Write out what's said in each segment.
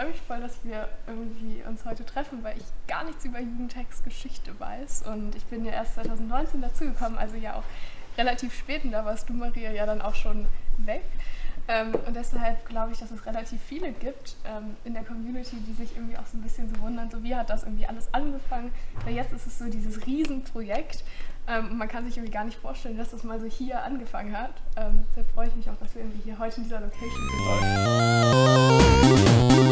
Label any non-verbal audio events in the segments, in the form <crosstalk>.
freue mich voll, dass wir irgendwie uns heute treffen, weil ich gar nichts über Jugendtextgeschichte weiß. Und ich bin ja erst 2019 dazugekommen, also ja auch relativ spät. Und da warst du, Maria, ja dann auch schon weg. Ähm, und deshalb glaube ich, dass es relativ viele gibt ähm, in der Community, die sich irgendwie auch so ein bisschen so wundern, so wie hat das irgendwie alles angefangen. Weil jetzt ist es so dieses Riesenprojekt. Ähm, man kann sich irgendwie gar nicht vorstellen, dass das mal so hier angefangen hat. Ähm, deshalb freue ich mich auch, dass wir irgendwie hier heute in dieser Location sind.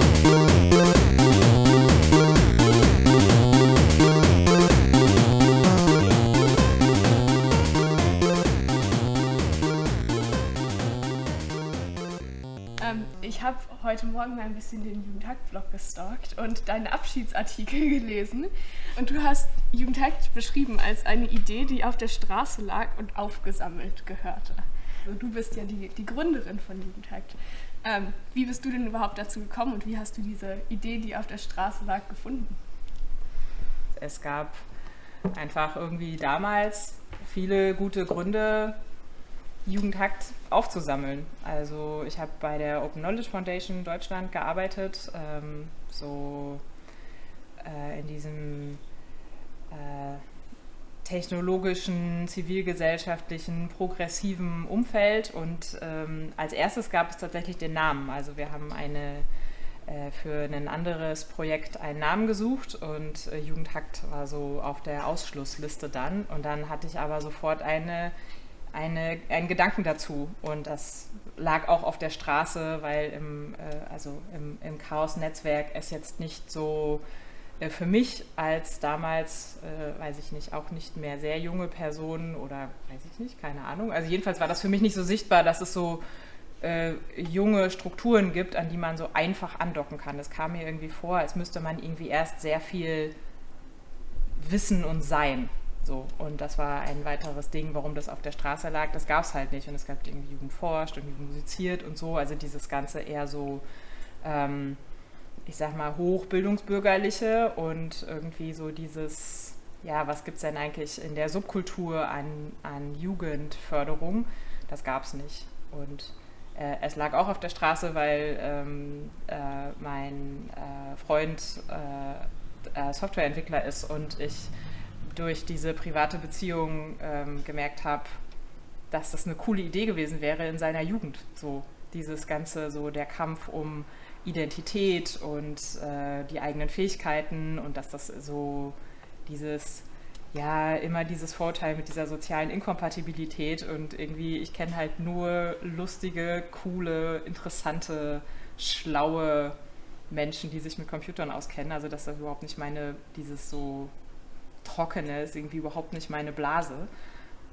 Heute Morgen mal ein bisschen den Jugendhakt-Blog gestalkt und deine Abschiedsartikel <laughs> gelesen. Und du hast Jugendhakt beschrieben als eine Idee, die auf der Straße lag und aufgesammelt gehörte. Also du bist ja die, die Gründerin von Jugendhakt. Ähm, wie bist du denn überhaupt dazu gekommen und wie hast du diese Idee, die auf der Straße lag, gefunden? Es gab einfach irgendwie damals viele gute Gründe, Jugendhakt aufzusammeln. Also ich habe bei der Open Knowledge Foundation Deutschland gearbeitet, ähm, so äh, in diesem äh, technologischen, zivilgesellschaftlichen, progressiven Umfeld. Und ähm, als erstes gab es tatsächlich den Namen. Also wir haben eine äh, für ein anderes Projekt einen Namen gesucht und äh, Jugendhakt war so auf der Ausschlussliste dann. Und dann hatte ich aber sofort eine eine, einen Gedanken dazu. Und das lag auch auf der Straße, weil im, äh, also im, im Chaos-Netzwerk es jetzt nicht so äh, für mich als damals, äh, weiß ich nicht, auch nicht mehr sehr junge Person oder weiß ich nicht, keine Ahnung. Also jedenfalls war das für mich nicht so sichtbar, dass es so äh, junge Strukturen gibt, an die man so einfach andocken kann. Es kam mir irgendwie vor, als müsste man irgendwie erst sehr viel wissen und sein. So, und das war ein weiteres Ding, warum das auf der Straße lag. Das gab es halt nicht. Und es gab irgendwie Jugend forscht und Jugend musiziert und so. Also dieses Ganze eher so, ähm, ich sag mal, hochbildungsbürgerliche und irgendwie so dieses, ja, was gibt es denn eigentlich in der Subkultur an, an Jugendförderung? Das gab es nicht. Und äh, es lag auch auf der Straße, weil ähm, äh, mein äh, Freund äh, äh, Softwareentwickler ist und ich durch diese private Beziehung ähm, gemerkt habe, dass das eine coole Idee gewesen wäre in seiner Jugend. So dieses ganze, so der Kampf um Identität und äh, die eigenen Fähigkeiten und dass das so dieses, ja, immer dieses Vorteil mit dieser sozialen Inkompatibilität und irgendwie, ich kenne halt nur lustige, coole, interessante, schlaue Menschen, die sich mit Computern auskennen. Also dass das überhaupt nicht meine, dieses so Trockene ist irgendwie überhaupt nicht meine Blase.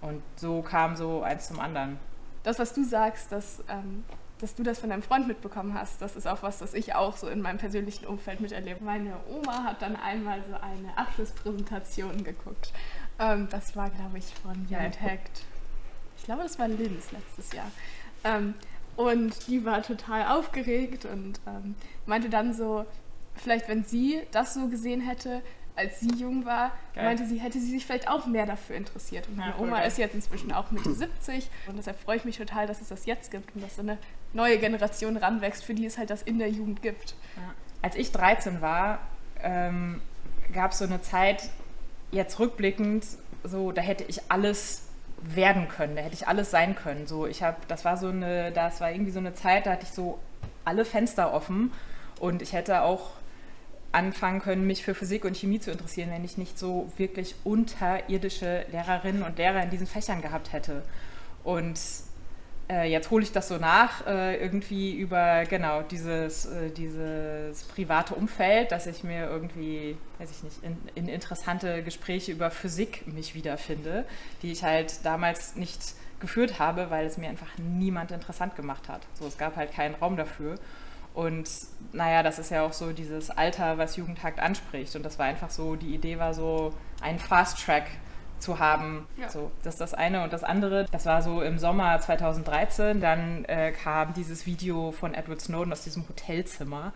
Und so kam so eins zum anderen. Das, was du sagst, dass, ähm, dass du das von deinem Freund mitbekommen hast, das ist auch was, das ich auch so in meinem persönlichen Umfeld miterlebe. Meine Oma hat dann einmal so eine Abschlusspräsentation geguckt. Ähm, das war, glaube ich, von Jan Hackt. Ich glaube, das war Linz letztes Jahr. Ähm, und die war total aufgeregt und ähm, meinte dann so, vielleicht wenn sie das so gesehen hätte, als sie jung war, Geil. meinte sie, hätte sie sich vielleicht auch mehr dafür interessiert. Und meine Oma geil. ist jetzt inzwischen auch Mitte <laughs> 70 und deshalb freue ich mich total, dass es das jetzt gibt und dass so eine neue Generation ranwächst, für die es halt das in der Jugend gibt. Ja. Als ich 13 war, ähm, gab es so eine Zeit, jetzt rückblickend, so, da hätte ich alles werden können, da hätte ich alles sein können. So, ich habe, das war so eine, das war irgendwie so eine Zeit, da hatte ich so alle Fenster offen und ich hätte auch anfangen können, mich für Physik und Chemie zu interessieren, wenn ich nicht so wirklich unterirdische Lehrerinnen und Lehrer in diesen Fächern gehabt hätte. Und äh, jetzt hole ich das so nach, äh, irgendwie über genau dieses, äh, dieses private Umfeld, dass ich mir irgendwie, weiß ich nicht, in, in interessante Gespräche über Physik mich wiederfinde, die ich halt damals nicht geführt habe, weil es mir einfach niemand interessant gemacht hat. So, es gab halt keinen Raum dafür. Und naja, das ist ja auch so dieses Alter, was Jugendhakt anspricht. Und das war einfach so, die Idee war so, einen Fast Track zu haben. Ja. So, das ist das eine. Und das andere, das war so im Sommer 2013, dann äh, kam dieses Video von Edward Snowden aus diesem Hotelzimmer.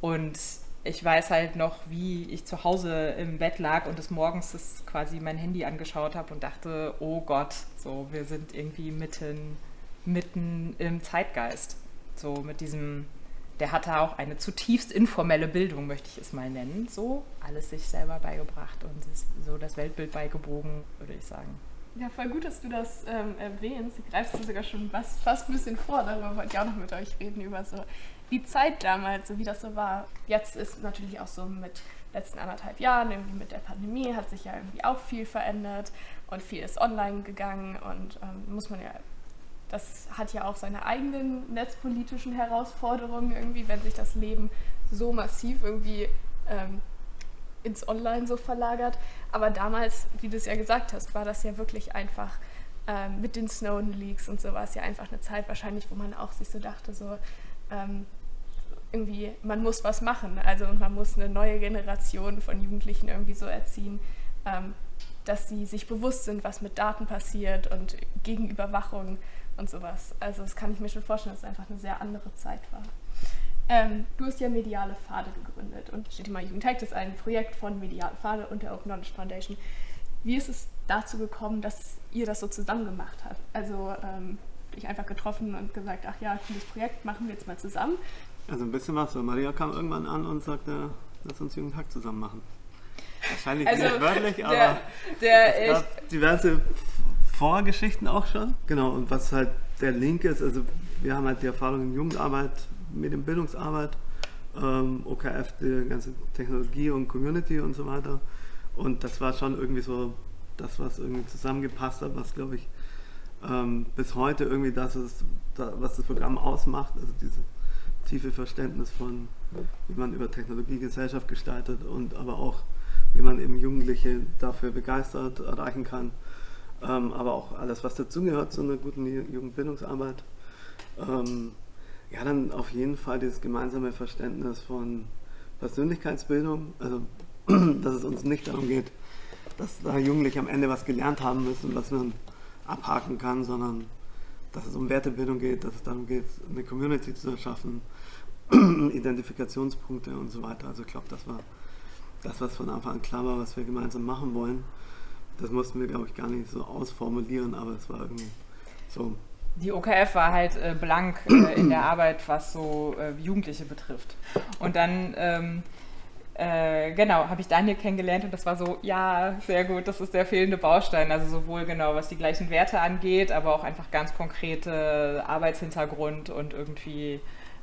Und ich weiß halt noch, wie ich zu Hause im Bett lag und des Morgens das quasi mein Handy angeschaut habe und dachte, oh Gott, so, wir sind irgendwie mitten, mitten im Zeitgeist. So mit diesem der hatte auch eine zutiefst informelle Bildung, möchte ich es mal nennen. So, alles sich selber beigebracht und so das Weltbild beigebogen, würde ich sagen. Ja, voll gut, dass du das ähm, erwähnst. Du greifst du sogar schon was, fast ein bisschen vor. Darüber wollte ich auch noch mit euch reden, über so die Zeit damals, so wie das so war. Jetzt ist natürlich auch so mit letzten anderthalb Jahren, irgendwie mit der Pandemie, hat sich ja irgendwie auch viel verändert und viel ist online gegangen und ähm, muss man ja, das hat ja auch seine eigenen netzpolitischen Herausforderungen irgendwie, wenn sich das Leben so massiv irgendwie ähm, ins Online so verlagert. Aber damals, wie du es ja gesagt hast, war das ja wirklich einfach ähm, mit den Snowden-Leaks und so war es ja einfach eine Zeit wahrscheinlich, wo man auch sich so dachte, so ähm, irgendwie, man muss was machen. Also man muss eine neue Generation von Jugendlichen irgendwie so erziehen, ähm, dass sie sich bewusst sind, was mit Daten passiert und gegen Überwachung und sowas. Also das kann ich mir schon vorstellen, dass es einfach eine sehr andere Zeit war. Ähm, du hast ja Mediale Pfade gegründet und steht immer Jugendhack, das ist ein Projekt von Mediale Pfade und der Open Knowledge Foundation. Wie ist es dazu gekommen, dass ihr das so zusammen gemacht habt? Also ähm, dich einfach getroffen und gesagt, ach ja, cooles Projekt, machen wir jetzt mal zusammen. Also ein bisschen was. So Maria kam irgendwann an und sagte, lass uns Jugendhack zusammen machen. Wahrscheinlich also nicht wörtlich, der, aber der, es gab diverse Vorgeschichten auch schon. Genau, und was halt der Link ist, also wir haben halt die Erfahrung in Jugendarbeit, Medienbildungsarbeit, ähm, OKF, die ganze Technologie und Community und so weiter. Und das war schon irgendwie so das, was irgendwie zusammengepasst hat, was glaube ich ähm, bis heute irgendwie das ist, was das Programm ausmacht, also dieses tiefe Verständnis von, wie man über Technologie Gesellschaft gestaltet und aber auch, wie man eben Jugendliche dafür begeistert, erreichen kann. Ähm, aber auch alles, was dazugehört zu einer guten Jugendbildungsarbeit. Ähm, ja, dann auf jeden Fall dieses gemeinsame Verständnis von Persönlichkeitsbildung, also <clears throat> dass es uns nicht darum geht, dass da Jugendliche am Ende was gelernt haben müssen, was man abhaken kann, sondern dass es um Wertebildung geht, dass es darum geht, eine Community zu erschaffen, <clears throat> Identifikationspunkte und so weiter. Also ich glaube, das war das, was von Anfang an klar war, was wir gemeinsam machen wollen. Das mussten wir, glaube ich, gar nicht so ausformulieren, aber es war irgendwie so. Die OKF war halt äh, blank äh, in der Arbeit, was so äh, Jugendliche betrifft. Und dann ähm, äh, genau, habe ich Daniel kennengelernt und das war so, ja, sehr gut, das ist der fehlende Baustein. Also sowohl genau, was die gleichen Werte angeht, aber auch einfach ganz konkrete Arbeitshintergrund und irgendwie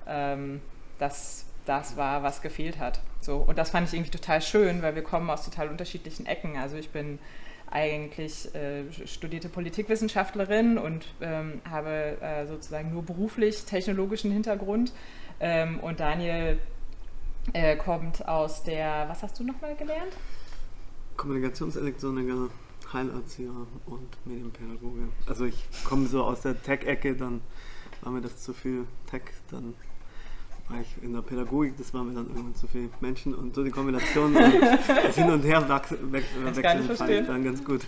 ähm, das, das war, was gefehlt hat. So, und das fand ich irgendwie total schön, weil wir kommen aus total unterschiedlichen Ecken. Also ich bin eigentlich äh, studierte Politikwissenschaftlerin und ähm, habe äh, sozusagen nur beruflich technologischen Hintergrund. Ähm, und Daniel äh, kommt aus der, was hast du nochmal gelernt? Kommunikationselektroniker, Heilerzieher und Medienpädagoge. Also ich komme so aus der Tech-Ecke, dann war mir das zu viel Tech, dann in der Pädagogik, das war mir dann irgendwann zu viel Menschen und so die Kombination das Hin und Her wechseln fand ich dann ganz gut.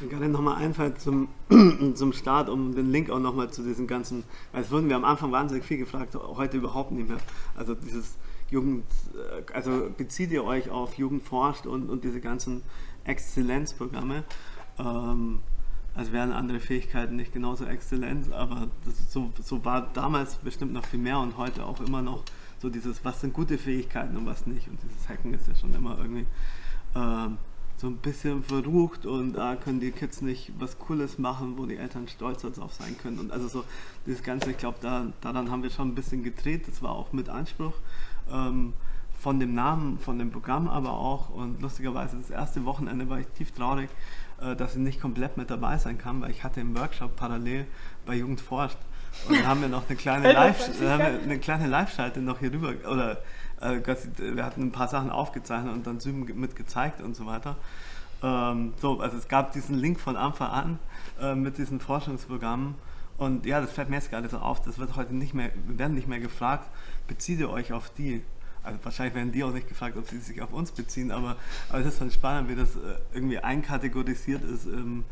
Mir gerade nochmal einfällt zum, <clears throat> zum Start, um den Link auch nochmal zu diesen ganzen, weil es wurden wir am Anfang wahnsinnig viel gefragt, heute überhaupt nicht mehr. Also dieses Jugend, äh, also bezieht ihr euch auf Jugend forscht und, und diese ganzen Exzellenzprogramme. Ähm, also wären andere Fähigkeiten nicht genauso exzellent, aber das, so, so war damals bestimmt noch viel mehr und heute auch immer noch so dieses, was sind gute Fähigkeiten und was nicht. Und dieses Hacken ist ja schon immer irgendwie ähm, so ein bisschen verrucht und da können die Kids nicht was Cooles machen, wo die Eltern stolz darauf sein können. Und also so dieses Ganze, ich glaube, da, daran haben wir schon ein bisschen gedreht. Das war auch mit Anspruch ähm, von dem Namen, von dem Programm aber auch. Und lustigerweise das erste Wochenende war ich tief traurig, äh, dass ich nicht komplett mit dabei sein kann, weil ich hatte im Workshop parallel bei Jugend forscht. Und dann haben wir noch eine kleine <laughs> Live, eine kleine Live-Schalte noch hier rüber, oder äh, wir hatten ein paar Sachen aufgezeichnet und dann Zoom mit gezeigt und so weiter. Ähm, so, also es gab diesen Link von Anfang an äh, mit diesen Forschungsprogrammen. Und ja, das fällt mir jetzt gerade so auf, das wird heute nicht mehr, wir werden nicht mehr gefragt, bezieht ihr euch auf die? Also wahrscheinlich werden die auch nicht gefragt, ob sie sich auf uns beziehen, aber, aber es ist dann spannend, wie das äh, irgendwie einkategorisiert ist. Ähm,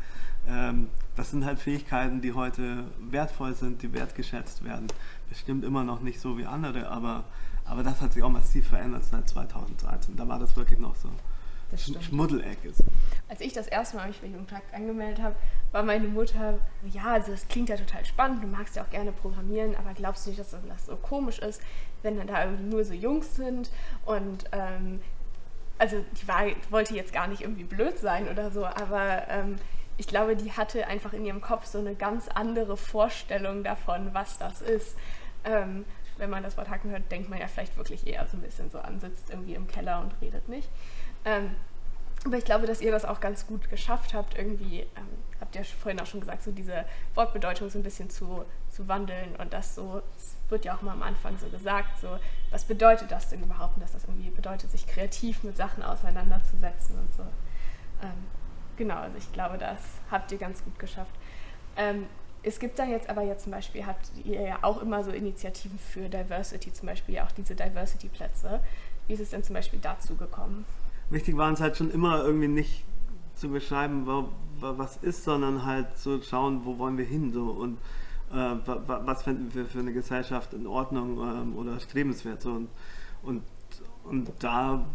ähm, das sind halt Fähigkeiten, die heute wertvoll sind, die wertgeschätzt werden. Bestimmt immer noch nicht so wie andere, aber, aber das hat sich auch massiv verändert seit 2013. Da war das wirklich noch so Schmuddelecke. So. Als ich das erste Mal mich für Jugendtakt angemeldet habe, war meine Mutter, ja, also das klingt ja total spannend, du magst ja auch gerne programmieren, aber glaubst du nicht, dass das so komisch ist, wenn dann da irgendwie nur so Jungs sind und ähm, also die war, wollte jetzt gar nicht irgendwie blöd sein oder so, aber ähm, ich glaube, die hatte einfach in ihrem Kopf so eine ganz andere Vorstellung davon, was das ist. Ähm, wenn man das Wort Hacken hört, denkt man ja vielleicht wirklich eher so ein bisschen so an, sitzt irgendwie im Keller und redet nicht. Ähm, aber ich glaube, dass ihr das auch ganz gut geschafft habt, irgendwie, ähm, habt ihr vorhin auch schon gesagt, so diese Wortbedeutung so ein bisschen zu, zu wandeln und das so, es wird ja auch mal am Anfang so gesagt, so, was bedeutet das denn überhaupt, und dass das irgendwie bedeutet, sich kreativ mit Sachen auseinanderzusetzen und so. Ähm, genau, also ich glaube, das habt ihr ganz gut geschafft. Ähm, es gibt dann jetzt aber jetzt zum Beispiel, habt ihr ja auch immer so Initiativen für Diversity, zum Beispiel auch diese Diversity-Plätze. Wie ist es denn zum Beispiel dazu gekommen? Wichtig war uns halt schon immer irgendwie nicht zu beschreiben, was ist, sondern halt zu schauen, wo wollen wir hin so und äh, was finden wir für eine Gesellschaft in Ordnung ähm, oder strebenswert so und, und, und da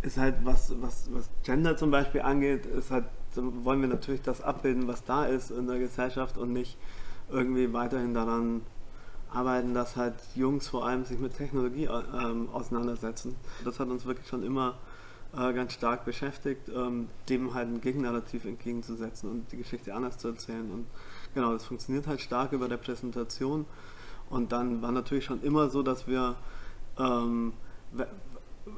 ist halt was, was, was Gender zum Beispiel angeht, ist halt, wollen wir natürlich das abbilden, was da ist in der Gesellschaft und nicht irgendwie weiterhin daran arbeiten, dass halt Jungs vor allem sich mit Technologie ähm, auseinandersetzen. Das hat uns wirklich schon immer äh, ganz stark beschäftigt, ähm, dem halt ein Gegennarrativ entgegenzusetzen und die Geschichte anders zu erzählen. Und genau, das funktioniert halt stark über der Präsentation. Und dann war natürlich schon immer so, dass wir ähm,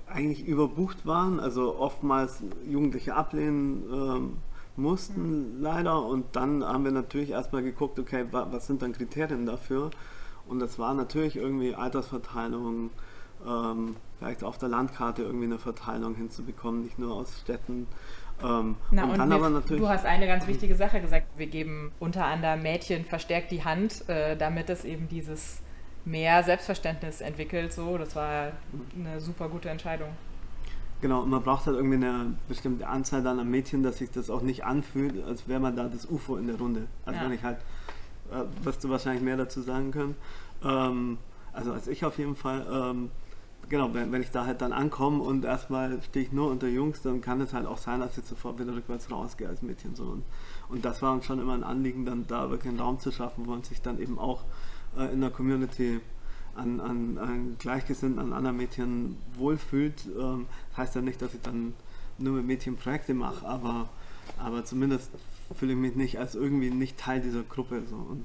eigentlich überbucht waren, also oftmals Jugendliche ablehnen ähm, mussten mhm. leider und dann haben wir natürlich erstmal geguckt, okay, wa was sind dann Kriterien dafür und das war natürlich irgendwie Altersverteilung, ähm, vielleicht auf der Landkarte irgendwie eine Verteilung hinzubekommen, nicht nur aus Städten. Ähm, Na, und, und dann wir, aber natürlich. Du hast eine ganz wichtige Sache gesagt. Wir geben unter anderem Mädchen verstärkt die Hand, äh, damit es eben dieses mehr Selbstverständnis entwickelt. So, das war eine super gute Entscheidung. Genau, und man braucht halt irgendwie eine bestimmte Anzahl dann an Mädchen, dass sich das auch nicht anfühlt, als wäre man da das UFO in der Runde. Also ja. wenn ich halt, äh, wirst du wahrscheinlich mehr dazu sagen können. Ähm, also als ich auf jeden Fall, ähm, genau, wenn, wenn, ich da halt dann ankomme und erstmal stehe ich nur unter Jungs, dann kann es halt auch sein, dass ich sofort wieder rückwärts rausgehe als Mädchen. So. Und, und das war uns schon immer ein Anliegen, dann da wirklich einen Raum zu schaffen, wo man sich dann eben auch äh, in der Community an, an, an Gleichgesinnten, an anderen Mädchen wohlfühlt. Ähm, heißt ja nicht, dass ich dann nur mit Mädchen Projekte mache, aber, aber zumindest fühle ich mich nicht als irgendwie nicht Teil dieser Gruppe. So. Und,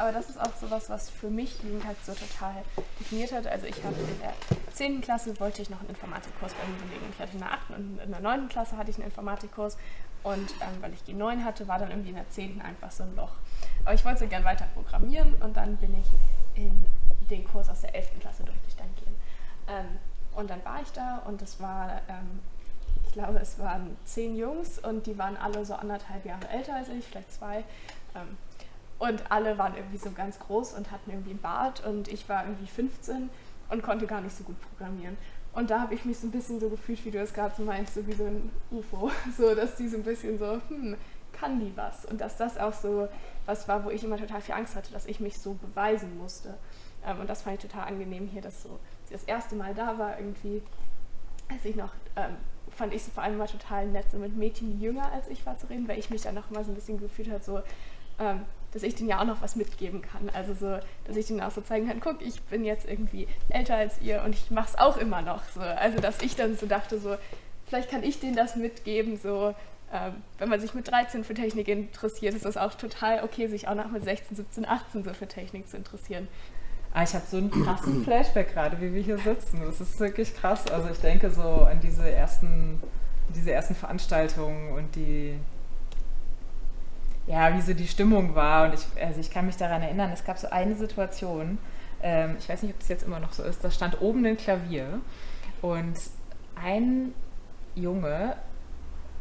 aber das ist auch sowas, was für mich Jugendhack so total definiert hat. Also ich habe in der 10. Klasse wollte ich noch einen Informatikkurs bei mir belegen. Ich hatte in der 8. und in der 9. Klasse hatte ich einen Informatikkurs und ähm, weil ich G9 hatte, war dann irgendwie in der 10. einfach so ein Loch. Aber ich wollte gerne weiter programmieren und dann bin ich in den Kurs aus der 11. Klasse durfte ich dann gehen. Ähm, und dann war ich da und es war, ähm, ich glaube, es waren zehn Jungs und die waren alle so anderthalb Jahre älter als ich, vielleicht zwei. Ähm, und alle waren irgendwie so ganz groß und hatten irgendwie einen Bart und ich war irgendwie 15 und konnte gar nicht so gut programmieren. Und da habe ich mich so ein bisschen so gefühlt, wie du es gerade so meinst, so wie so ein UFO. <laughs> So, dass die so ein bisschen so, hm, kann die was? Und dass das auch so was war, wo ich immer total viel Angst hatte, dass ich mich so beweisen musste. Ähm, und das fand ich total angenehm hier, dass so das erste Mal da war irgendwie, als ich noch, ähm, fand ich es vor allem mal total nett, so mit Mädchen, jünger als ich war zu reden, weil ich mich dann noch mal so ein bisschen gefühlt habe, so, ähm, dass ich denen ja auch noch was mitgeben kann. Also so, dass ich denen auch so zeigen kann, guck, ich bin jetzt irgendwie älter als ihr und ich mache es auch immer noch. So. Also dass ich dann so dachte, so, vielleicht kann ich denen das mitgeben, so ähm, wenn man sich mit 13 für Technik interessiert, ist das auch total okay, sich auch noch mit 16, 17, 18 so für Technik zu interessieren. Ah, ich habe so einen krassen Flashback gerade, wie wir hier sitzen. Das ist wirklich krass. Also ich denke so an diese ersten, diese ersten Veranstaltungen und die, ja, wie so die Stimmung war. Und ich, also ich kann mich daran erinnern, es gab so eine Situation, ähm, ich weiß nicht, ob das jetzt immer noch so ist, da stand oben ein Klavier und ein Junge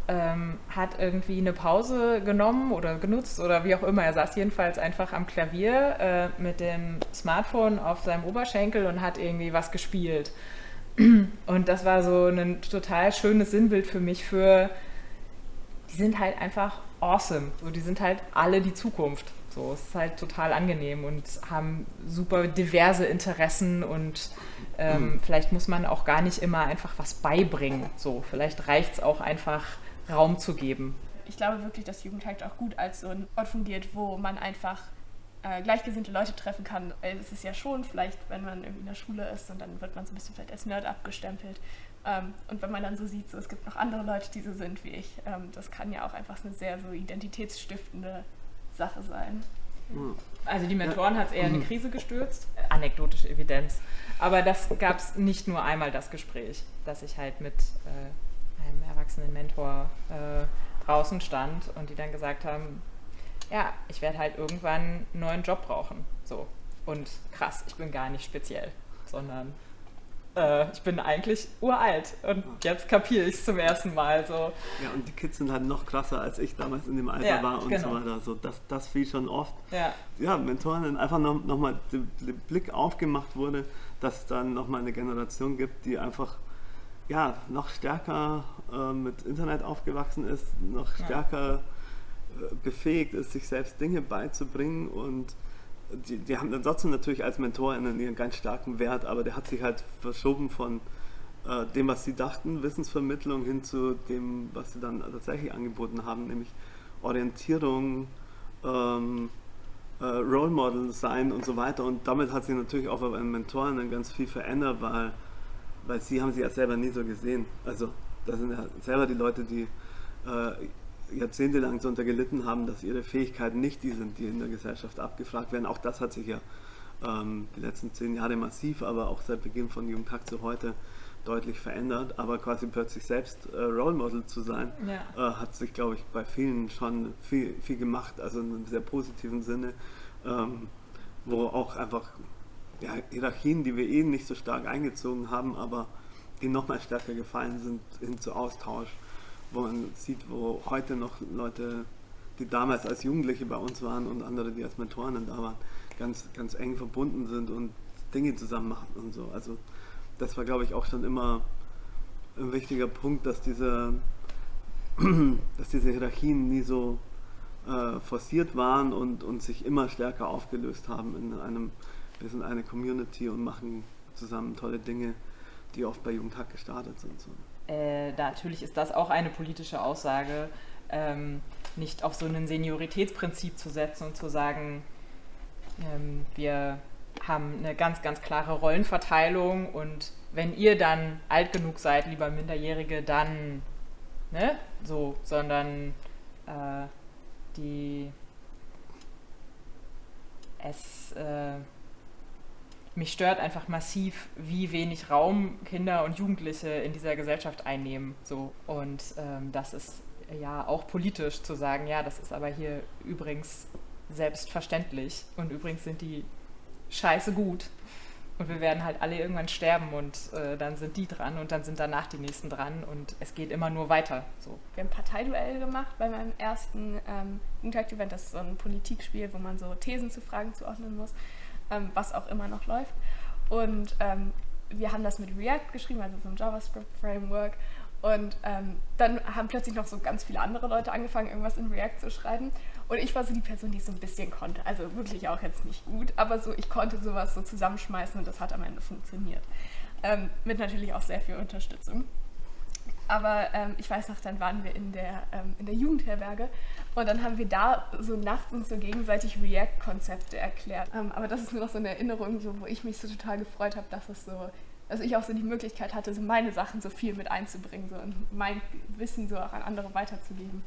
ähm, hat irgendwie eine Pause genommen oder genutzt oder wie auch immer. Er saß jedenfalls einfach am Klavier äh, mit dem Smartphone auf seinem Oberschenkel und hat irgendwie was gespielt. Und das war so ein total schönes Sinnbild für mich für, die sind halt einfach awesome. So, die sind halt alle die Zukunft. So, es ist halt total angenehm und haben super diverse Interessen und ähm, mhm. vielleicht muss man auch gar nicht immer einfach was beibringen. So, vielleicht reicht es auch einfach, Raum zu geben. Ich glaube wirklich, dass Jugendhakt auch gut als so ein Ort fungiert, wo man einfach äh, gleichgesinnte Leute treffen kann. Es ist ja schon vielleicht, wenn man irgendwie in der Schule ist und dann wird man so ein bisschen vielleicht als Nerd abgestempelt. Ähm, und wenn man dann so sieht, so, es gibt noch andere Leute, die so sind wie ich, ähm, das kann ja auch einfach eine sehr so identitätsstiftende Sache sein. Also die Mentoren hat es eher in eine mhm. Krise gestürzt, anekdotische Evidenz. Aber das gab es nicht nur einmal das Gespräch, dass ich halt mit äh, einem erwachsenen Mentor äh, draußen stand und die dann gesagt haben, ja, ich werde halt irgendwann einen neuen Job brauchen. So. Und krass, ich bin gar nicht speziell, sondern äh, ich bin eigentlich uralt und jetzt kapiere ich es zum ersten Mal. So. Ja, und die Kids sind halt noch krasser, als ich damals in dem Alter ja, war und genau. so weiter. So, das, das fiel schon oft. Ja, ja Mentoren, einfach noch, noch mal der Blick aufgemacht wurde, dass es dann nochmal eine Generation gibt, die einfach ja, noch stärker äh, mit Internet aufgewachsen ist, noch stärker äh, befähigt ist, sich selbst Dinge beizubringen und die, die haben dann trotzdem natürlich als MentorInnen ihren ganz starken Wert, aber der hat sich halt verschoben von äh, dem, was sie dachten, Wissensvermittlung, hin zu dem, was sie dann tatsächlich angeboten haben, nämlich Orientierung, ähm, äh, Role Model sein und so weiter. Und damit hat sich natürlich auch bei den MentorInnen ganz viel verändert, weil, weil sie haben sie ja selber nie so gesehen. Also das sind ja selber die Leute, die äh, jahrzehntelang darunter gelitten haben, dass ihre Fähigkeiten nicht die sind, die in der Gesellschaft abgefragt werden. Auch das hat sich ja ähm, die letzten zehn Jahre massiv, aber auch seit Beginn von Jugendtag zu heute deutlich verändert. Aber quasi plötzlich selbst äh, Role Model zu sein, ja. äh, hat sich, glaube ich, bei vielen schon viel, viel gemacht, also in einem sehr positiven Sinne, ähm, wo auch einfach ja, Hierarchien, die wir eh nicht so stark eingezogen haben, aber die nochmal stärker gefallen sind, hin zu Austausch wo man sieht, wo heute noch Leute, die damals als Jugendliche bei uns waren und andere, die als Mentoren da waren, ganz, ganz eng verbunden sind und Dinge zusammen machen und so. Also das war, glaube ich, auch schon immer ein wichtiger Punkt, dass diese, <clears throat> dass diese Hierarchien nie so äh, forciert waren und, und sich immer stärker aufgelöst haben in einem, wir sind eine Community und machen zusammen tolle Dinge, die oft bei Jugendhack gestartet sind. So äh, natürlich ist das auch eine politische Aussage, ähm, nicht auf so ein Senioritätsprinzip zu setzen und zu sagen, ähm, wir haben eine ganz, ganz klare Rollenverteilung und wenn ihr dann alt genug seid, lieber Minderjährige, dann, ne, so, sondern äh, die, es, äh, mich stört einfach massiv, wie wenig Raum Kinder und Jugendliche in dieser Gesellschaft einnehmen. So. Und ähm, das ist ja auch politisch zu sagen, ja, das ist aber hier übrigens selbstverständlich. Und übrigens sind die scheiße gut. Und wir werden halt alle irgendwann sterben und äh, dann sind die dran und dann sind danach die nächsten dran und es geht immer nur weiter. So. Wir haben Parteiduell gemacht bei meinem ersten ähm, Jugendtag-Event. Das ist so ein Politikspiel, wo man so Thesen zu Fragen zuordnen muss ähm, was auch immer noch läuft. Und ähm, wir haben das mit React geschrieben, also so einem JavaScript-Framework. Und ähm, dann haben plötzlich noch so ganz viele andere Leute angefangen, irgendwas in React zu schreiben. Und ich war so die Person, die es so ein bisschen konnte. Also wirklich auch jetzt nicht gut, aber so ich konnte sowas so zusammenschmeißen und das hat am Ende funktioniert. Ähm, mit natürlich auch sehr viel Unterstützung. Aber ähm, ich weiß noch, dann waren wir in der, ähm, in der Jugendherberge und dann haben wir da so nachts uns so gegenseitig React-Konzepte erklärt. Ähm, aber das ist nur noch so eine Erinnerung, so, wo ich mich so total gefreut habe, dass es so, dass ich auch so die Möglichkeit hatte, so meine Sachen so viel mit einzubringen so, und mein Wissen so auch an andere weiterzugeben.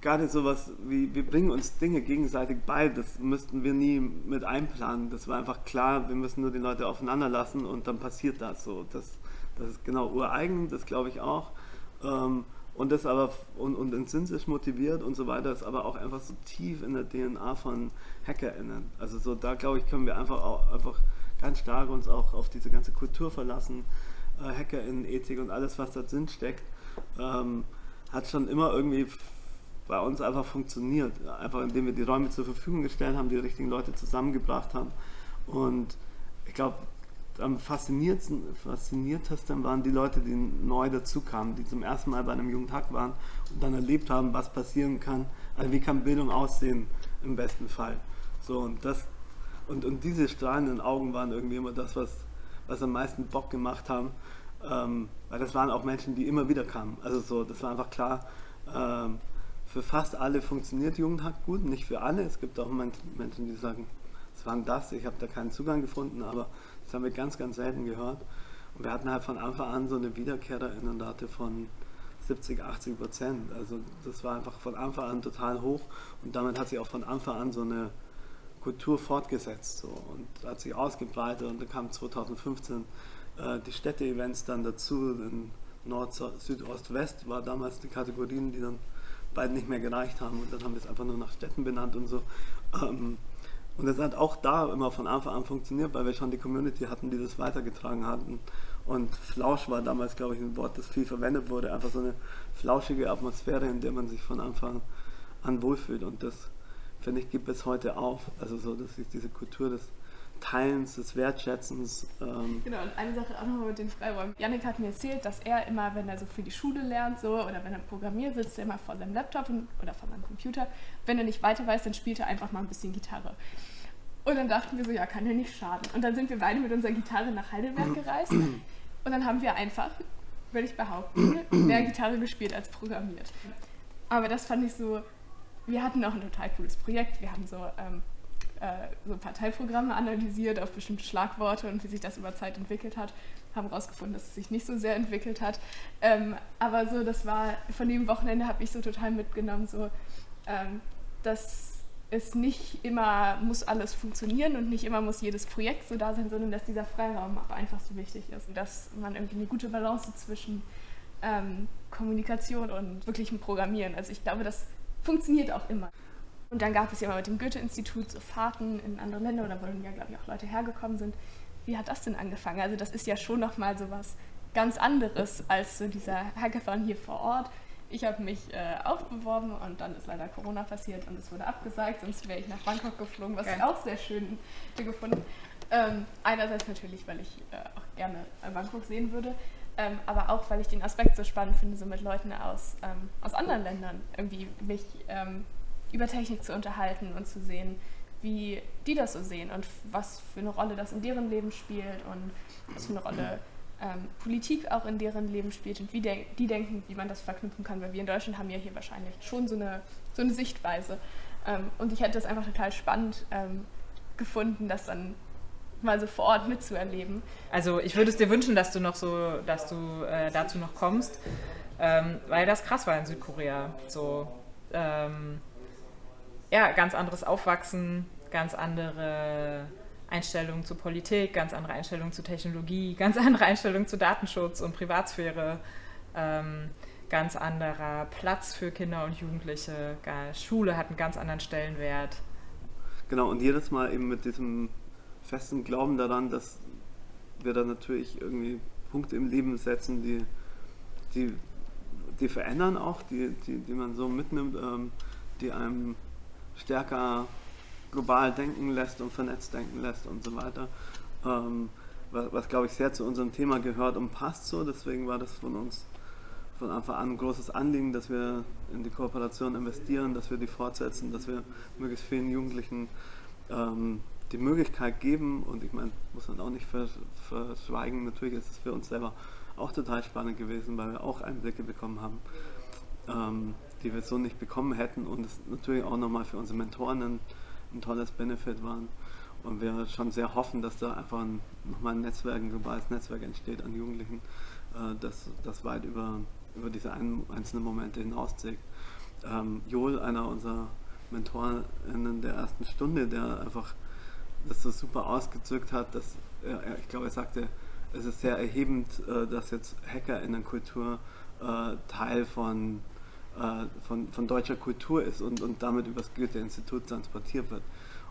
Gerade sowas wie, wir bringen uns Dinge gegenseitig bei, das müssten wir nie mit einplanen. Das war einfach klar, wir müssen nur die Leute aufeinander lassen und dann passiert das so. Das, das ist genau ureigen, das glaube ich auch. Ähm, und das aber und, und intrinsisch motiviert und so weiter ist aber auch einfach so tief in der DNA von HackerInnen. Also so da glaube ich können wir einfach auch einfach ganz stark uns auch auf diese ganze Kultur verlassen, äh, HackerInnen-Ethik und alles was da drin steckt, ähm, hat schon immer irgendwie bei uns einfach funktioniert. Einfach indem wir die Räume zur Verfügung gestellt haben, die richtigen Leute zusammengebracht haben. Und ich glaube, am fasziniertesten, fasziniertesten waren die Leute, die neu dazukamen, die zum ersten Mal bei einem Jugendhack waren und dann erlebt haben, was passieren kann, also wie kann Bildung aussehen im besten Fall. So, und das, und, und diese strahlenden Augen waren irgendwie immer das, was, was am meisten Bock gemacht haben. Ähm, weil das waren auch Menschen, die immer wieder kamen. Also so, das war einfach klar, ähm, für fast alle funktioniert Jugendhack gut, nicht für alle. Es gibt auch Menschen, die sagen, es waren das, ich habe da keinen Zugang gefunden, aber das haben wir ganz, ganz selten gehört. Und wir hatten halt von Anfang an so eine Wiederkehrerinnenrate von 70, 80 Prozent. Also das war einfach von Anfang an total hoch und damit hat sich auch von Anfang an so eine Kultur fortgesetzt so, und hat sich ausgebreitet und dann kam 2015 äh, die Städte-Events dann dazu, in Nord, Süd, Ost, West war damals die Kategorien, die dann beide nicht mehr gereicht haben und dann haben wir es einfach nur nach Städten benannt und so. Ähm, und das hat auch da immer von Anfang an funktioniert, weil wir schon die Community hatten, die das weitergetragen hatten. Und Flausch war damals, glaube ich, ein Wort, das viel verwendet wurde. Einfach so eine flauschige Atmosphäre, in der man sich von Anfang an wohlfühlt. Und das, finde ich, gibt es heute auf. Also so, dass sich diese Kultur des Teilens, des Wertschätzens. Ähm genau, und eine Sache auch nochmal mit den Freiräumen. Janik hat mir erzählt, dass er immer, wenn er so für die Schule lernt so, oder wenn er programmiert, sitzt er immer vor seinem Laptop und, oder vor seinem Computer. Wenn er nicht weiter weiß, dann spielt er einfach mal ein bisschen Gitarre. Und dann dachten wir so, ja, kann ja nicht schaden. Und dann sind wir beide mit unserer Gitarre nach Heidelberg <clears throat> gereist. Und dann haben wir einfach, würde ich behaupten, mehr Gitarre gespielt als programmiert. Aber das fand ich so, wir hatten auch ein total cooles Projekt. Wir haben so ähm, äh, so Parteiprogramme analysiert auf bestimmte Schlagworte und wie sich das über Zeit entwickelt hat. Haben herausgefunden, dass es sich nicht so sehr entwickelt hat. Ähm, aber so, das war, von dem Wochenende habe ich so total mitgenommen, so, ähm, dass es nicht immer muss alles funktionieren und nicht immer muss jedes Projekt so da sein, sondern dass dieser Freiraum auch einfach so wichtig ist. Und dass man irgendwie eine gute Balance zwischen ähm, Kommunikation und wirklichem Programmieren. Also ich glaube, das funktioniert auch immer. Und dann gab es ja mal mit dem Goethe-Institut so Fahrten in andere Länder oder wo dann ja, glaube ich, auch Leute hergekommen sind. Wie hat das denn angefangen? Also das ist ja schon nochmal so was ganz anderes als so dieser Hackathon hier vor Ort. Ich habe mich äh, auch beworben und dann ist leider Corona passiert und es wurde abgesagt, sonst wäre ich nach Bangkok geflogen, was ja. ich auch sehr schön gefunden. Ähm, einerseits natürlich, weil ich äh, auch gerne Bangkok sehen würde, ähm, aber auch, weil ich den Aspekt so spannend finde, so mit Leuten aus, ähm, aus anderen Ländern irgendwie mich ähm, über Technik zu unterhalten und zu sehen, wie die das so sehen und was für eine Rolle das in deren Leben spielt und was für eine Rolle ähm, Politik auch in deren Leben spielt und wie de die denken, wie man das verknüpfen kann, weil wir in Deutschland haben ja hier wahrscheinlich schon so eine, so eine Sichtweise. Ähm, und ich hätte das einfach total spannend ähm, gefunden, das dann mal so vor Ort mitzuerleben. Also ich würde es dir wünschen, dass du noch so, dass du äh, dazu noch kommst, ähm, weil das krass war in Südkorea. So ähm, ja, ganz anderes Aufwachsen, ganz andere Einstellung zu Politik, ganz andere Einstellung zu Technologie, <laughs> ganz andere Einstellung zu Datenschutz und Privatsphäre, ähm, ganz anderer Platz für Kinder und Jugendliche. Schule hat einen ganz anderen Stellenwert. Genau, und jedes Mal eben mit diesem festen Glauben daran, dass wir da natürlich irgendwie Punkte im Leben setzen, die, die, die verändern auch, die, die, die man so mitnimmt, ähm, die einem stärker global denken lässt und vernetzt denken lässt und so weiter. Ähm, was, was glaube ich sehr zu unserem Thema gehört und passt so. Deswegen war das von uns von Anfang an ein großes Anliegen, dass wir in die Kooperation investieren, dass wir die fortsetzen, dass wir möglichst vielen Jugendlichen ähm, die Möglichkeit geben. Und ich meine, muss man auch nicht verschweigen, natürlich ist es für uns selber auch total spannend gewesen, weil wir auch Einblicke bekommen haben. Ähm, die wir so nicht bekommen hätten und es natürlich auch nochmal für unsere Mentoren ein, ein tolles Benefit waren. Und wir schon sehr hoffen, dass da einfach ein, nochmal ein Netzwerk, ein globales Netzwerk entsteht an Jugendlichen, äh, das, das weit über, über diese ein, einzelnen Momente hinauszieht. Ähm, Joel, einer unserer Mentorinnen der ersten Stunde, der einfach das so super ausgedrückt hat, dass er, ich glaube, er sagte, es ist sehr erhebend, äh, dass jetzt Hackerinnenkultur äh, Teil von von, von deutscher Kultur ist und, und damit übers Goethe-Institut transportiert wird.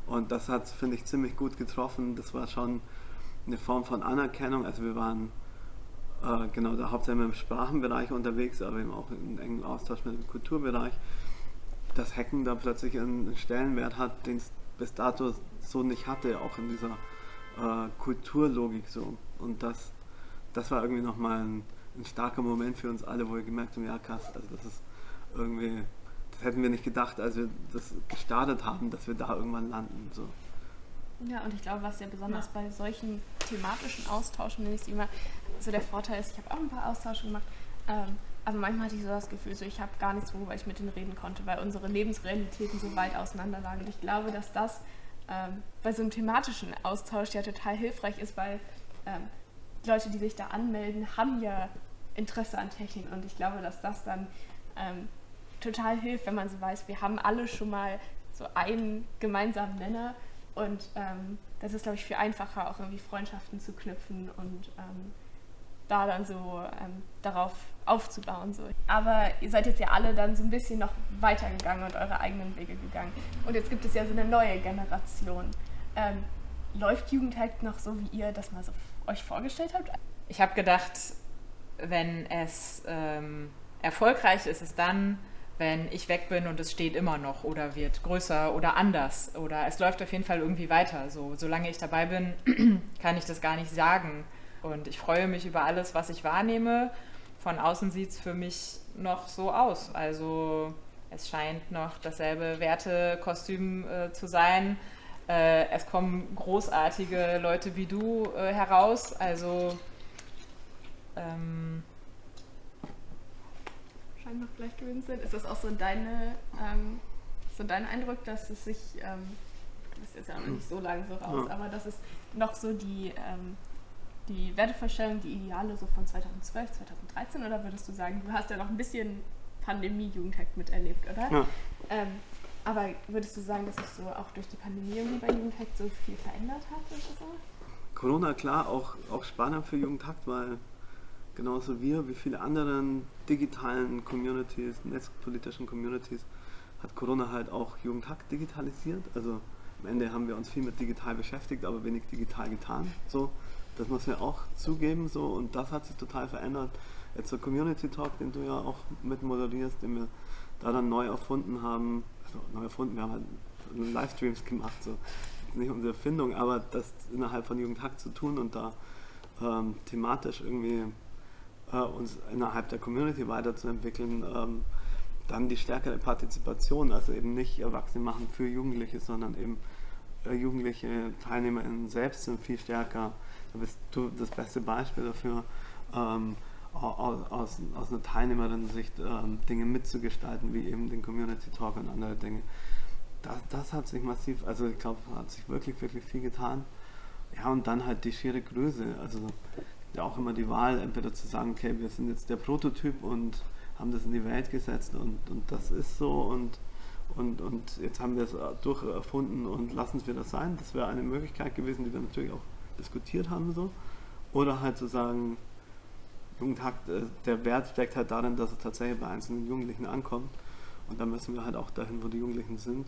Und das hat, finde ich, ziemlich gut getroffen. Das war schon eine Form von Anerkennung. Also wir waren äh, genau da hauptsächlich im Sprachenbereich unterwegs, aber eben auch in engem Austausch mit dem Kulturbereich. Dass Hacken da plötzlich einen Stellenwert hat, den es bis dato so nicht hatte, auch in dieser äh, Kulturlogik so. Und das, das war irgendwie nochmal ein, ein starker Moment für uns alle, wo wir gemerkt haben, ja krass, also das ist irgendwie das hätten wir nicht gedacht, als wir das gestartet haben, dass wir da irgendwann landen. So. Ja, und ich glaube, was ja besonders bei solchen thematischen Austauschen, nenne ich sie immer, so der Vorteil ist, ich habe auch ein paar Austausche gemacht, ähm, aber manchmal hatte ich so das Gefühl, so ich habe gar nichts, worüber ich mit denen reden konnte, weil unsere Lebensrealitäten so weit auseinander lagen. Und ich glaube, dass das ähm, bei so einem thematischen Austausch ja total hilfreich ist, weil ähm, Leute, die sich da anmelden, haben ja Interesse an Technik. Und ich glaube, dass das dann ähm, total hilft, wenn man so weiß, wir haben alle schon mal so einen gemeinsamen Nenner. Und ähm, das ist, glaube ich, viel einfacher, auch irgendwie Freundschaften zu knüpfen und ähm, da dann so ähm, darauf aufzubauen. So. Aber ihr seid jetzt ja alle dann so ein bisschen noch weitergegangen und eure eigenen Wege gegangen. Und jetzt gibt es ja so eine neue Generation. Ähm, läuft Jugendhack noch so, wie ihr das mal so euch vorgestellt habt? Ich habe gedacht, wenn es ähm, erfolgreich ist, ist es dann, wenn ich weg bin und es steht immer noch oder wird größer oder anders oder es läuft auf jeden Fall irgendwie weiter. So, solange ich dabei bin, <clears throat> kann ich das gar nicht sagen. Und ich freue mich über alles, was ich wahrnehme. Von außen sieht es für mich noch so aus. Also es scheint noch dasselbe Wertekostüm äh, zu sein. Äh, es kommen großartige Leute wie du äh, heraus. Also ähm, noch gleich gewesen sind. Ist das auch so deine, ähm, so dein Eindruck, dass es sich, ähm, das ist jetzt ja noch nicht so lange so raus, ja. aber dass es noch so die, ähm, die Wertevorstellung, die Ideale so von 2012, 2013 oder würdest du sagen, du hast ja noch ein bisschen Pandemie-Jugendhack miterlebt, oder? Ja. Ähm, aber würdest du sagen, dass sich so auch durch die Pandemie irgendwie bei Jugendhack so viel verändert hat oder so? Corona, klar, auch, auch spannend für Jugendhack, weil genauso wir wie viele anderen digitalen Communities, netzpolitischen Communities, hat Corona halt auch Jugendhack digitalisiert. Also am Ende haben wir uns viel mit digital beschäftigt, aber wenig digital getan. So, das muss man auch zugeben. So, und das hat sich total verändert. Jetzt der Community Talk, den du ja auch mit moderierst, den wir da dann neu erfunden haben. Also neu erfunden, wir haben halt Livestreams gemacht. So. Nicht unsere Erfindung, aber das innerhalb von Jugendhack zu tun und da ähm, thematisch irgendwie äh, uns innerhalb der Community weiterzuentwickeln, ähm, dann die stärkere Partizipation, also eben nicht Erwachsene machen für Jugendliche, sondern eben äh, jugendliche TeilnehmerInnen selbst sind viel stärker. Da bist du das beste Beispiel dafür, ähm, aus, aus, einer Teilnehmerin-Sicht ähm, Dinge mitzugestalten, wie eben den Community Talk und andere Dinge. Das, das hat sich massiv, also ich glaube, hat sich wirklich, wirklich viel getan. Ja, und dann halt die schiere Größe. Also ja auch immer die Wahl, entweder zu sagen, okay, wir sind jetzt der Prototyp und haben das in die Welt gesetzt und, und das ist so und, und, und jetzt haben wir es durcherfunden und lassen es wieder sein. Das wäre eine Möglichkeit gewesen, die wir natürlich auch diskutiert haben. So. Oder halt zu sagen, Jugendhack, äh, der Wert steckt halt darin, dass es tatsächlich bei einzelnen Jugendlichen ankommt. Und da müssen wir halt auch dahin, wo die Jugendlichen sind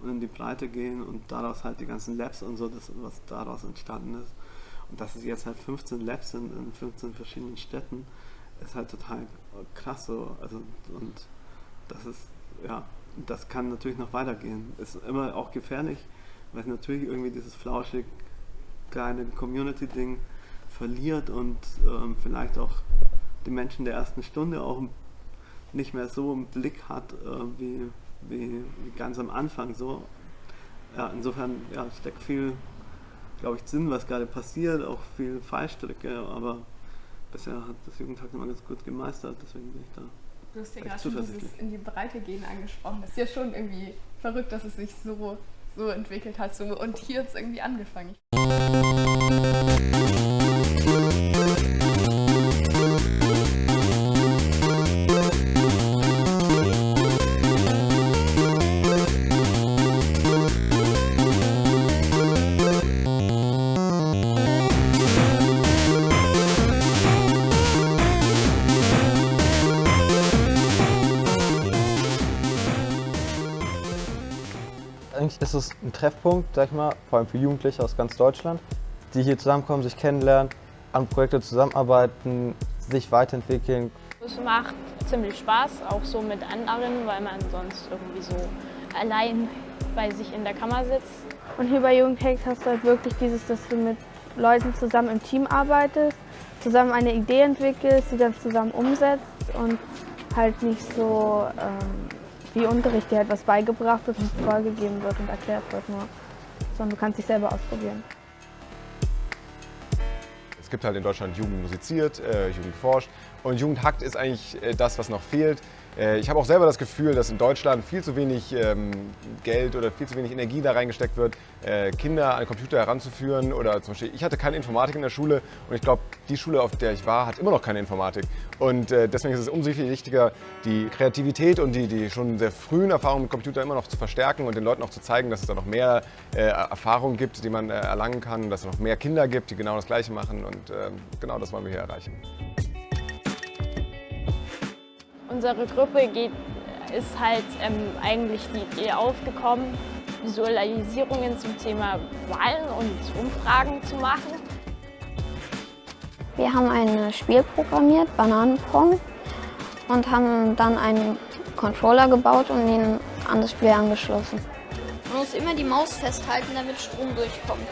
und in die Breite gehen und daraus halt die ganzen Labs und so, das, was daraus entstanden ist, und dass es jetzt halt 15 Labs sind in 15 verschiedenen Städten, ist halt total krass so. Also, und das ist, ja, das kann natürlich noch weitergehen. Ist immer auch gefährlich, weil es natürlich irgendwie dieses flauschig kleine Community-Ding verliert und ähm, vielleicht auch die Menschen der ersten Stunde auch nicht mehr so im Blick hat äh, wie, wie, wie, ganz am Anfang so. Ja, insofern ja, steckt viel glaube ich, Sinn, was gerade passiert, auch viel Fallstricke, aber bisher hat das Jugendtag immer ganz gut gemeistert, deswegen bin ich da. Du hast ja gerade schon dieses in die Breite gehen angesprochen. Das ist ja schon irgendwie verrückt, dass es sich so, so entwickelt hat. So, und hier hat es irgendwie angefangen. Ist es ein Treffpunkt, sag ich mal, vor allem für Jugendliche aus ganz Deutschland, die hier zusammenkommen, sich kennenlernen, an Projekte zusammenarbeiten, sich weiterentwickeln. Es macht ziemlich Spaß, auch so mit anderen, weil man sonst irgendwie so allein bei sich in der Kammer sitzt. Und hier bei Jugendhack hast du halt wirklich dieses, dass du mit Leuten zusammen im Team arbeitest, zusammen eine Idee entwickelst, die dann zusammen umsetzt und halt nicht so ähm, wie Unterricht, dir halt was beigebracht wird und vorgegeben wird und erklärt wird nur. Sondern du kannst dich selber ausprobieren. Es gibt halt in Deutschland Jugend musiziert, äh, Jugend forscht und Jugend hackt ist eigentlich äh, das, was noch fehlt. Äh, ich habe auch selber das Gefühl, dass in Deutschland viel zu wenig ähm, Geld oder viel zu wenig Energie da reingesteckt wird, äh, Kinder an Computer heranzuführen. Oder zum Beispiel, ich hatte keine Informatik in der Schule und ich glaube, die Schule, auf der ich war, hat immer noch keine Informatik. Und äh, deswegen ist es umso viel wichtiger, die Kreativität und die, die schon sehr frühen Erfahrungen mit Computer immer noch zu verstärken und den Leuten auch zu zeigen, dass es da noch mehr Erfahrungen gibt, die man erlangen kann, dass es noch mehr Kinder gibt, die genau das Gleiche machen. Und ähm, genau das wollen wir hier erreichen. Unsere Gruppe geht, ist halt ähm, eigentlich die Idee aufgekommen, Visualisierungen zum Thema Wahlen und Umfragen zu machen. Wir haben ein Spiel programmiert, Bananenpong, und haben dann einen Controller gebaut und ihn an das Spiel angeschlossen. Man muss immer die Maus festhalten, damit Strom durchkommt.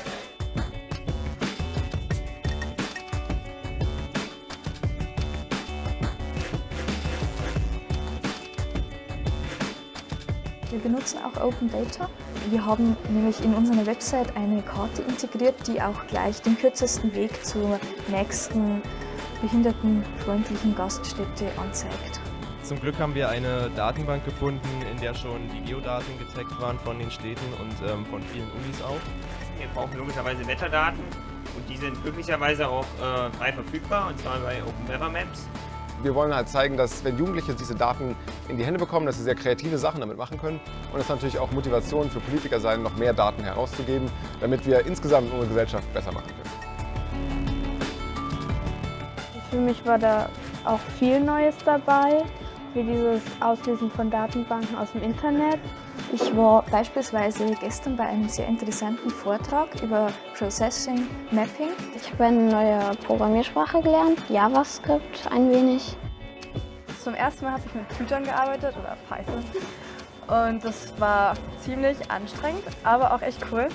Benutzen auch Open Data. Wir haben nämlich in unserer Website eine Karte integriert, die auch gleich den kürzesten Weg zur nächsten behindertenfreundlichen Gaststätte anzeigt. Zum Glück haben wir eine Datenbank gefunden, in der schon die Geodaten getaggt waren von den Städten und ähm, von vielen Unis auch. Wir brauchen logischerweise Wetterdaten und die sind glücklicherweise auch äh, frei verfügbar, und zwar bei Open Weather Maps. Wir wollen halt zeigen, dass wenn Jugendliche diese Daten in die Hände bekommen, dass sie sehr kreative Sachen damit machen können. Und es natürlich auch Motivation für Politiker sein, noch mehr Daten herauszugeben, damit wir insgesamt unsere Gesellschaft besser machen können. Für mich war da auch viel Neues dabei, wie dieses Auslesen von Datenbanken aus dem Internet. Ich war beispielsweise gestern bei einem sehr interessanten Vortrag über Processing Mapping. Ich habe eine neue Programmiersprache gelernt, JavaScript ein wenig. Zum ersten Mal habe ich mit Python gearbeitet oder Python und das war ziemlich anstrengend, aber auch echt cool.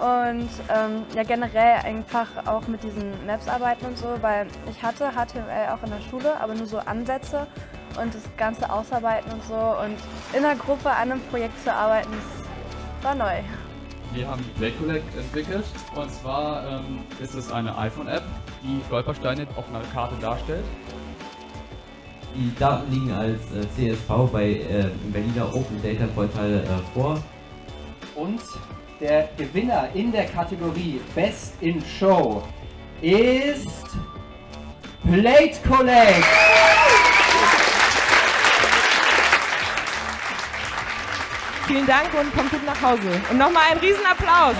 Und ähm, ja, generell einfach auch mit diesen Maps arbeiten und so, weil ich hatte HTML auch in der Schule, aber nur so Ansätze und das Ganze ausarbeiten und so. Und in der Gruppe an einem Projekt zu arbeiten, das war neu. Wir haben Play Collect entwickelt und zwar ähm, ist es eine iPhone-App, die Stolpersteine auf einer Karte darstellt. Die Daten liegen als äh, CSV bei äh, Berliner Open Data Portal äh, vor. Und der Gewinner in der Kategorie Best in Show ist Plate Collect. Vielen Dank und kommt gut nach Hause. Und nochmal einen Riesenapplaus.